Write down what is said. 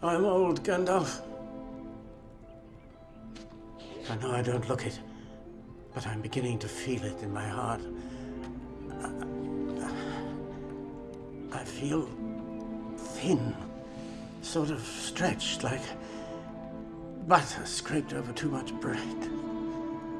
I'm old, Gandalf. I know I don't look it, but I'm beginning to feel it in my heart. I feel thin, sort of stretched, like butter scraped over too much bread.